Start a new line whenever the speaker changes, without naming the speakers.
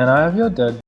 can I have your dad